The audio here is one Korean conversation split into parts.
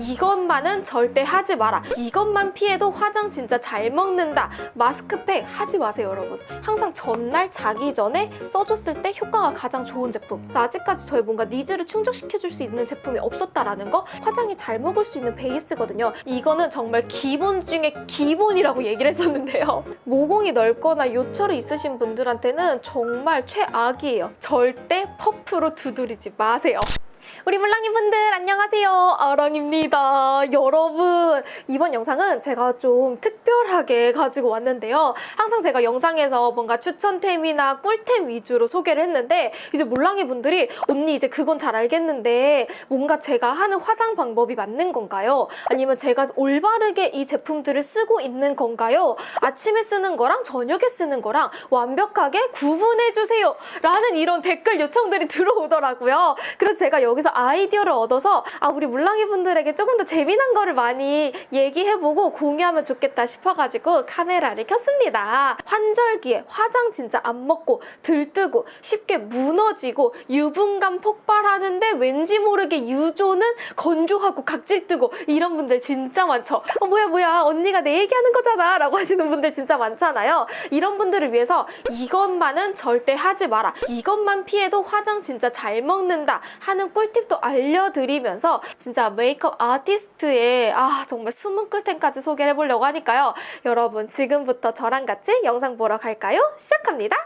이것만은 절대 하지 마라. 이것만 피해도 화장 진짜 잘 먹는다. 마스크팩 하지 마세요, 여러분. 항상 전날 자기 전에 써줬을 때 효과가 가장 좋은 제품. 아직까지 저희 뭔가 needs를 충족시켜줄 수 있는 제품이 없었다라는 거 화장이 잘 먹을 수 있는 베이스거든요. 이거는 정말 기본 중에 기본이라고 얘기를 했었는데요. 모공이 넓거나 요철이 있으신 분들한테는 정말 최악이에요. 절대 퍼프로 두드리지 마세요. 우리 물랑이 분들 안녕하세요. 아랑입니다. 여러분 이번 영상은 제가 좀 특별하게 가지고 왔는데요. 항상 제가 영상에서 뭔가 추천템이나 꿀템 위주로 소개를 했는데 이제 물랑이 분들이 언니 이제 그건 잘 알겠는데 뭔가 제가 하는 화장 방법이 맞는 건가요? 아니면 제가 올바르게 이 제품들을 쓰고 있는 건가요? 아침에 쓰는 거랑 저녁에 쓰는 거랑 완벽하게 구분해주세요. 라는 이런 댓글 요청들이 들어오더라고요. 그래서 제가 여기서 아이디어를 얻어서 아 우리 물랑이 분들에게 조금 더 재미난 거를 많이 얘기해보고 공유하면 좋겠다 싶어가지고 카메라를 켰습니다. 환절기에 화장 진짜 안 먹고 들뜨고 쉽게 무너지고 유분감 폭발하는데 왠지 모르게 유조는 건조하고 각질 뜨고 이런 분들 진짜 많죠. 어 뭐야 뭐야 언니가 내 얘기하는 거잖아 라고 하시는 분들 진짜 많잖아요. 이런 분들을 위해서 이것만은 절대 하지 마라. 이것만 피해도 화장 진짜 잘 먹는다 하는 꿀팁 도 알려드리면서 진짜 메이크업 아티스트의 아 정말 숨은 꿀템까지 소개를 해보려고 하니까요. 여러분 지금부터 저랑 같이 영상 보러 갈까요? 시작합니다.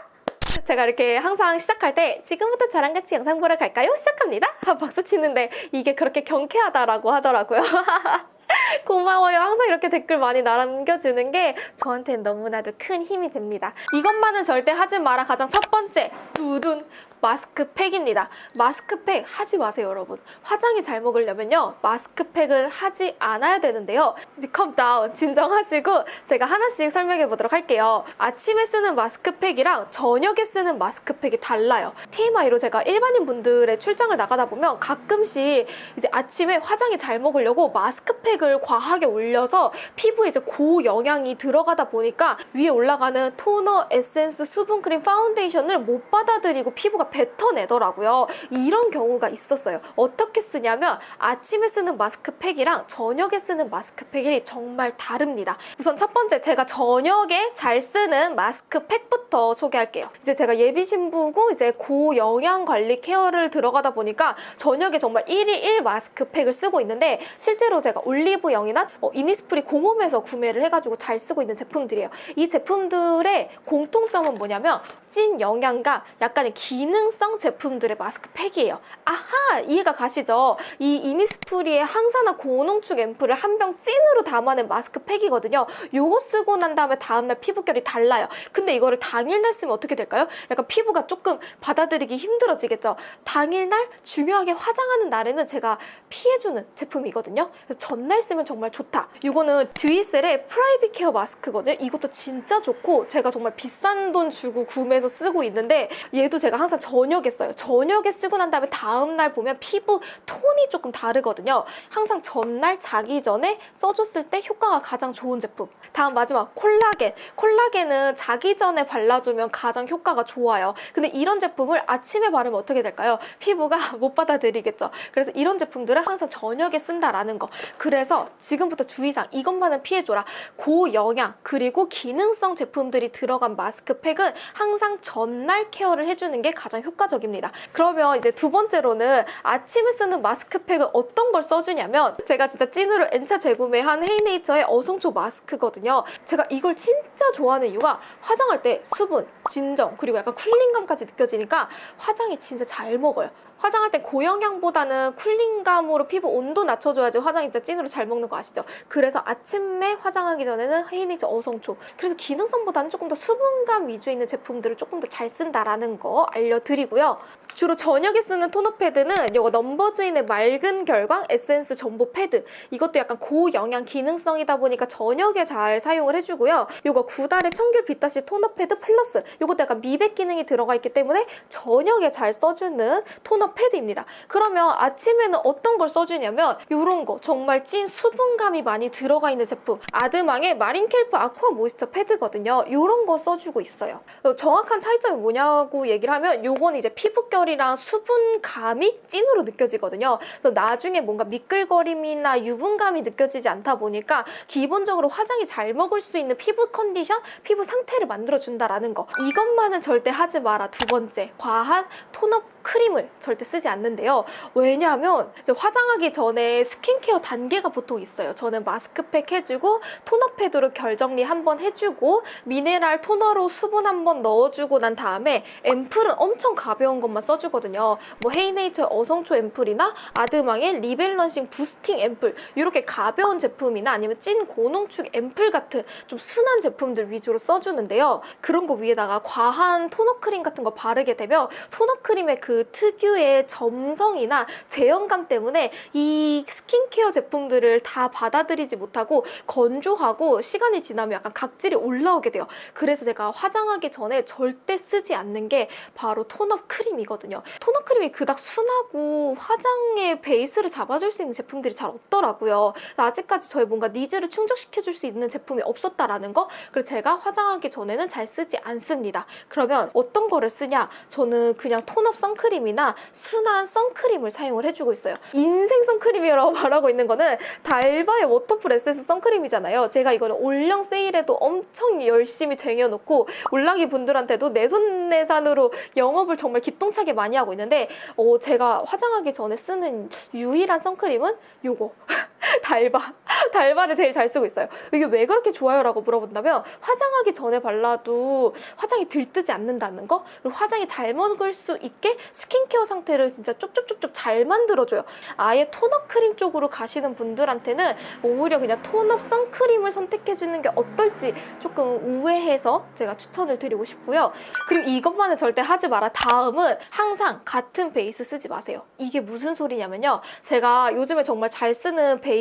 제가 이렇게 항상 시작할 때 지금부터 저랑 같이 영상 보러 갈까요? 시작합니다. 아, 박수 치는데 이게 그렇게 경쾌하다라고 하더라고요. 고마워요. 항상 이렇게 댓글 많이 남겨주는 게 저한테는 너무나도 큰 힘이 됩니다. 이것만은 절대 하지 마라. 가장 첫 번째, 두둔. 마스크팩입니다. 마스크팩 하지 마세요, 여러분. 화장이 잘 먹으려면요. 마스크팩은 하지 않아야 되는데요. 이제 calm down 진정하시고 제가 하나씩 설명해 보도록 할게요. 아침에 쓰는 마스크팩이랑 저녁에 쓰는 마스크팩이 달라요. TMI로 제가 일반인 분들의 출장을 나가다 보면 가끔씩 이제 아침에 화장이 잘 먹으려고 마스크팩을 과하게 올려서 피부에 이제 고영양이 들어가다 보니까 위에 올라가는 토너, 에센스, 수분크림, 파운데이션을 못 받아들이고 피부가 뱉어내더라고요. 이런 경우가 있었어요. 어떻게 쓰냐면 아침에 쓰는 마스크팩이랑 저녁에 쓰는 마스크팩이 정말 다릅니다. 우선 첫 번째 제가 저녁에 잘 쓰는 마스크팩부터 소개할게요. 이제 제가 예비 신부고 이제 고영양 관리 care를 들어가다 보니까 저녁에 정말 1일 1 마스크팩을 쓰고 있는데 실제로 제가 올리브영이나 어, 이니스프리 공홈에서 구매를 해가지고 잘 쓰고 있는 제품들이에요. 이 제품들의 공통점은 뭐냐면 찐 영양과 약간의 기능 성 제품들의 마스크팩이에요. 아하! 이해가 가시죠? 이 이니스프리의 항산화 고농축 앰플을 한 병 찐으로 담아낸 마스크팩이거든요. 요거 쓰고 난 다음에 다음날 피부결이 달라요. 근데 이거를 당일날 쓰면 어떻게 될까요? 약간 피부가 조금 받아들이기 힘들어지겠죠? 당일날 중요하게 화장하는 날에는 제가 피해주는 제품이거든요. 그래서 전날 쓰면 정말 좋다. 이거는 듀이셀의 private care 마스크거든요. 이것도 진짜 좋고 제가 정말 비싼 돈 주고 구매해서 쓰고 있는데 얘도 제가 항상 저녁에 써요. 저녁에 쓰고 난 다음에 다음날 보면 피부 톤이 조금 다르거든요. 항상 전날 자기 전에 써줬을 때 효과가 가장 좋은 제품. 다음 마지막 콜라겐. 콜라겐은 자기 전에 발라주면 가장 효과가 좋아요. 근데 이런 제품을 아침에 바르면 어떻게 될까요? 피부가 못 받아들이겠죠. 그래서 이런 제품들은 항상 저녁에 쓴다라는 거. 그래서 지금부터 주의사항 이것만은 피해줘라. 고영양 그리고 기능성 제품들이 들어간 마스크팩은 항상 전날 케어를 해주는 게 가장 효과적입니다. 그러면 이제 두 번째로는 아침에 쓰는 마스크팩은 어떤 걸 써주냐면 제가 진짜 찐으로 N차 재구매한 헤이네이처의 어성초 마스크거든요. 제가 이걸 진짜 좋아하는 이유가 화장할 때 수분, 진정 그리고 약간 쿨링감까지 느껴지니까 화장이 진짜 잘 먹어요. 화장할 때 고영양보다는 cooling감으로 피부 온도 낮춰줘야지 화장이 진짜 찐으로 잘 먹는 거 아시죠? 그래서 아침에 화장하기 전에는 헤이니즈 어성초 그래서 기능성보다는 조금 더 수분감 위주에 있는 제품들을 조금 더 잘 쓴다라는 거 알려드리고요. 주로 저녁에 쓰는 토너 패드는 이거 넘버즈인의 맑은 결광 에센스 점보 패드 이것도 약간 고영양 기능성이다 보니까 저녁에 잘 사용을 해주고요. 이거 구달의 청귤 비타C 토너 패드 플러스 이것도 약간 미백 기능이 들어가 있기 때문에 저녁에 잘 써주는 토너 패드입니다. 그러면 아침에는 어떤 걸 써주냐면 이런 거 정말 찐 수분감이 많이 들어가 있는 제품 아드망의 마린켈프 아쿠아 모이스처 패드거든요. 이런 거 써주고 있어요. 어, 정확한 차이점이 뭐냐고 얘기를 하면 요건 이제 피부결이랑 수분감이 찐으로 느껴지거든요. 그래서 나중에 뭔가 미끌거림이나 유분감이 느껴지지 않다 보니까 기본적으로 화장이 잘 먹을 수 있는 피부 컨디션, 피부 상태를 만들어준다라는 거. 이것만은 절대 하지 마라. 두 번째, 과한 tone-up 크림을 절대 쓰지 않는데요. 왜냐하면 화장하기 전에 스킨케어 단계가 보통 있어요. 저는 마스크팩 해주고 토너 패드로 결정리 한번 해주고 미네랄 토너로 수분 한번 넣어주고 난 다음에 앰플은 엄청 가벼운 것만 써주거든요. 뭐 헤이네이처 어성초 앰플이나 아드망의 리밸런싱 부스팅 앰플 이렇게 가벼운 제품이나 아니면 찐 고농축 앰플 같은 좀 순한 제품들 위주로 써주는데요. 그런 거 위에다가 과한 tone-up 크림 같은 거 바르게 되면 tone-up 크림의 그 특유의 점성이나 제형감 때문에 이 스킨케어 제품들을 다 받아들이지 못하고 건조하고 시간이 지나면 약간 각질이 올라오게 돼요. 그래서 제가 화장하기 전에 절대 쓰지 않는 게 바로 tone-up 크림이거든요. tone-up 크림이 그닥 순하고 화장의 베이스를 잡아줄 수 있는 제품들이 잘 없더라고요. 아직까지 저의 뭔가 needs를 충족시켜줄 수 있는 제품이 없었다라는 거. 그래서 제가 화장하기 전에는 잘 쓰지 않습니다. 그러면 어떤 거를 쓰냐? 저는 그냥 tone-up 선크림 이나 순한 선크림을 사용을 해주고 있어요. 인생 선크림이라고 말하고 있는 거는 달바의 워터풀 에센스 선크림이잖아요. 제가 이거는 올영 세일에도 엄청 열심히 쟁여놓고 몰랑이 분들한테도 내손내산으로 영업을 정말 기똥차게 많이 하고 있는데 어, 제가 화장하기 전에 쓰는 유일한 선크림은 요거 달바 달바를 제일 잘 쓰고 있어요. 이게 왜 그렇게 좋아요? 라고 물어본다면 화장하기 전에 발라도 화장이 들뜨지 않는다는 거 그리고 화장이 잘 먹을 수 있게 스킨케어 상태를 진짜 쪽쪽쪽쪽 잘 만들어줘요. 아예 톤업 크림 쪽으로 가시는 분들한테는 오히려 그냥 톤업 선크림을 선택해주는 게 어떨지 조금 우회해서 제가 추천을 드리고 싶고요. 그리고 이것만은 절대 하지 마라. 다음은 항상 같은 베이스 쓰지 마세요. 이게 무슨 소리냐면요. 제가 요즘에 정말 잘 쓰는 베이스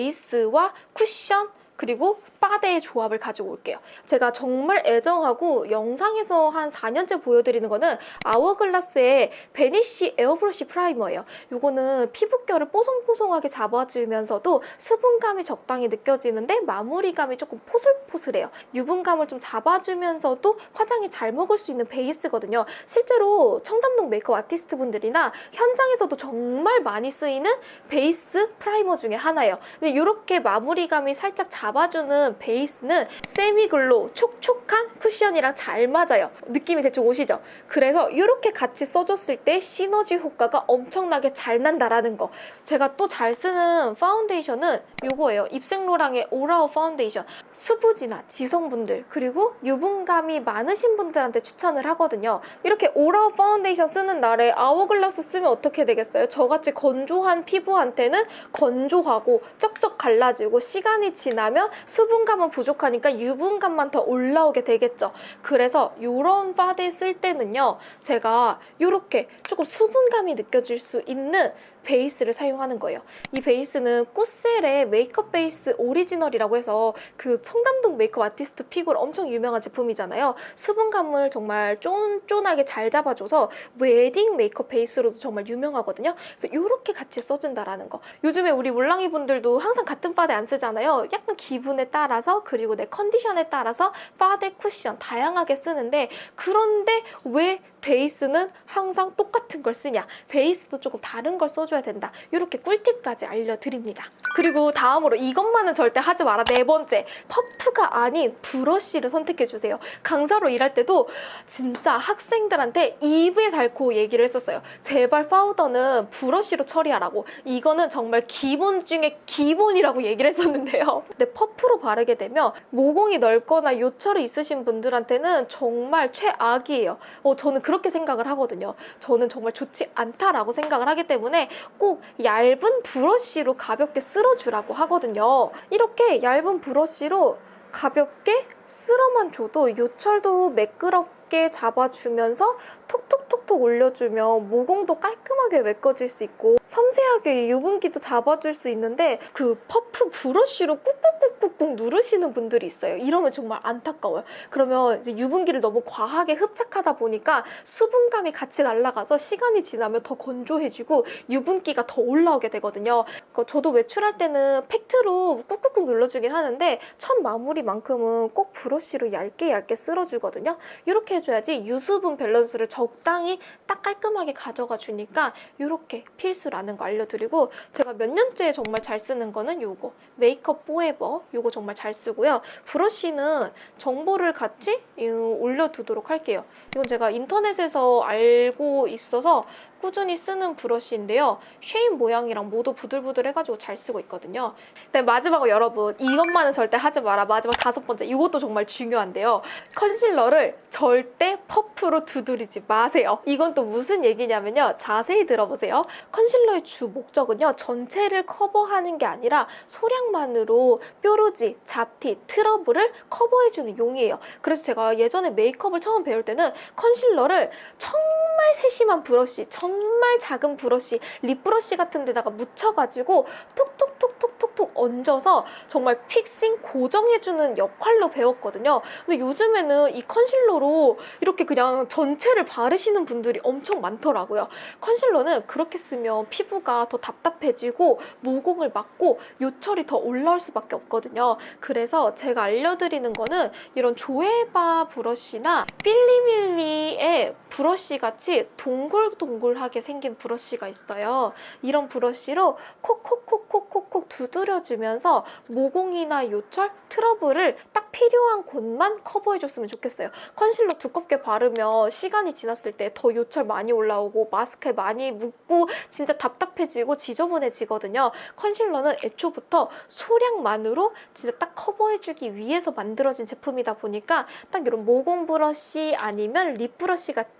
와 쿠션 그리고 바데의 조합을 가지고 올게요. 제가 정말 애정하고 영상에서 한 4년째 보여드리는 거는 아워글라스의 베니쉬 에어브러쉬 프라이머예요. 이거는 피부결을 뽀송뽀송하게 잡아주면서도 수분감이 적당히 느껴지는데 마무리감이 조금 포슬포슬해요. 유분감을 좀 잡아주면서도 화장이 잘 먹을 수 있는 베이스거든요. 실제로 청담동 메이크업 아티스트 분들이나 현장에서도 정말 많이 쓰이는 베이스 프라이머 중에 하나예요. 근데 이렇게 마무리감이 살짝 잡아주는 베이스는 semi-glow 촉촉한 쿠션이랑 잘 맞아요. 느낌이 대충 오시죠? 그래서 이렇게 같이 써줬을 때 시너지 효과가 엄청나게 잘 난다라는 거. 제가 또 잘 쓰는 파운데이션은 이거예요. 입생로랑의 올아워 파운데이션. 수부지나 지성분들 그리고 유분감이 많으신 분들한테 추천을 하거든요. 이렇게 올아워 파운데이션 쓰는 날에 아워글라스 쓰면 어떻게 되겠어요? 저같이 건조한 피부한테는 건조하고 쩍쩍 갈라지고 시간이 지나면 수분감은 부족하니까 유분감만 더 올라오게 되겠죠. 그래서 이런 파데 쓸 때는요. 제가 이렇게 조금 수분감이 느껴질 수 있는 베이스를 사용하는 거예요. 이 베이스는 꾸셀의 메이크업 베이스 오리지널이라고 해서 그 청담동 메이크업 아티스트 pick으로 엄청 유명한 제품이잖아요. 수분감을 정말 쫀쫀하게 잘 잡아줘서 웨딩 메이크업 베이스로도 정말 유명하거든요. 그래서 이렇게 같이 써준다라는 거. 요즘에 우리 몰랑이 분들도 항상 같은 파데 안 쓰잖아요. 약간 기분에 따라서 그리고 내 컨디션에 따라서 파데 쿠션 다양하게 쓰는데 그런데 왜 베이스는 항상 똑같은 걸 쓰냐? 베이스도 조금 다른 걸 써줘야 된다. 이렇게 꿀팁까지 알려드립니다. 그리고 다음으로 이것만은 절대 하지 마라. 네 번째 퍼프가 아닌 브러쉬를 선택해주세요. 강사로 일할 때도 진짜 학생들한테 입에 달고 얘기를 했었어요. 제발 파우더는 브러쉬로 처리하라고. 이거는 정말 기본 중에 기본이라고 얘기를 했었는데요. 근데 퍼프로 바르게 되면 모공이 넓거나 요철이 있으신 분들한테는 정말 최악이에요. 어, 저는 그렇게 생각을 하거든요. 저는 정말 좋지 않다라고 생각을 하기 때문에 꼭 얇은 브러쉬로 가볍게 쓸어주라고 하거든요. 이렇게 얇은 브러쉬로 가볍게 쓸어만 줘도 요철도 매끄럽 게 잡아주면서 톡톡톡톡 올려주면 모공도 깔끔하게 메꿔질 수 있고 섬세하게 유분기도 잡아줄 수 있는데 그 퍼프 브러쉬로 꾹꾹꾹꾹 꾹꾹꾹 누르시는 분들이 있어요. 이러면 정말 안타까워요. 그러면 이제 유분기를 너무 과하게 흡착하다 보니까 수분감이 같이 날아가서 시간이 지나면 더 건조해지고 유분기가 더 올라오게 되거든요. 그러니까 저도 외출할 때는 팩트로 꾹꾹꾹 눌러주긴 하는데 첫 마무리만큼은 꼭 브러쉬로 얇게 얇게 쓸어주거든요. 이렇게 해줘야지 유수분 밸런스를 적당히 딱 깔끔하게 가져가 주니까 이렇게 필수라는 거 알려드리고 제가 몇 년째 정말 잘 쓰는 거는 요거 메이크업 포에버 요거 정말 잘 쓰고요. 브러쉬는 정보를 같이 이, 올려두도록 할게요. 이건 제가 인터넷에서 알고 있어서 꾸준히 쓰는 브러쉬인데요. shape 모양이랑 모두 부들부들 해가지고 잘 쓰고 있거든요. 네, 마지막으로 여러분 이것만은 절대 하지 마라. 마지막 다섯 번째 이것도 정말 중요한데요. 컨실러를 절대 퍼프로 두드리지 마세요. 이건 또 무슨 얘기냐면요. 자세히 들어보세요. 컨실러의 주 목적은요. 전체를 커버하는 게 아니라 소량만으로 뾰루지, 잡티, 트러블을 커버해주는 용이에요. 그래서 제가 예전에 메이크업을 처음 배울 때는 컨실러를 정말 세심한 브러쉬, 정말 작은 브러쉬, 립 브러쉬 같은 데다가 묻혀가지고 톡톡 톡톡톡톡 얹어서 정말 fixing 고정해주는 역할로 배웠거든요. 근데 요즘에는 이 컨실러로 이렇게 그냥 전체를 바르시는 분들이 엄청 많더라고요. 컨실러는 그렇게 쓰면 피부가 더 답답해지고 모공을 막고 요철이 더 올라올 수밖에 없거든요. 그래서 제가 알려드리는 거는 이런 조에바 브러쉬나 필리밀리의 브러쉬 같이 동글동글하게 생긴 브러쉬가 있어요. 이런 브러쉬로 콕콕콕콕콕 콕 두드려주면서 모공이나 요철, 트러블을 딱 필요한 곳만 커버해줬으면 좋겠어요. 컨실러 두껍게 바르면 시간이 지났을 때 더 요철 많이 올라오고 마스크에 많이 묻고 진짜 답답해지고 지저분해지거든요. 컨실러는 애초부터 소량만으로 진짜 딱 커버해주기 위해서 만들어진 제품이다 보니까 딱 이런 모공 브러쉬 아니면 립 브러쉬 같은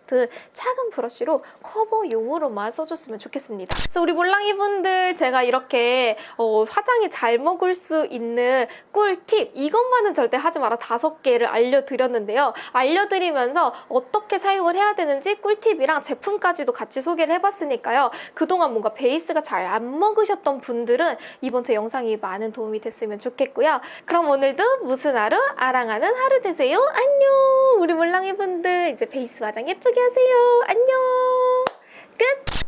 작은 브러쉬로 커버용으로만 써줬으면 좋겠습니다. 그래서 우리 몰랑이 분들 제가 이렇게 어, 화장이 잘 먹을 수 있는 꿀팁 이것만은 절대 하지 마라 다섯 개를 알려드렸는데요. 알려드리면서 어떻게 사용을 해야 되는지 꿀팁이랑 제품까지도 같이 소개를 해봤으니까요. 그동안 뭔가 베이스가 잘 안 먹으셨던 분들은 이번 제 영상이 많은 도움이 됐으면 좋겠고요. 그럼 오늘도 무슨 하루 아랑하는 하루 되세요. 안녕 우리 몰랑이 분들 이제 베이스 화장 예쁘게 하세요. 안녕. 끝.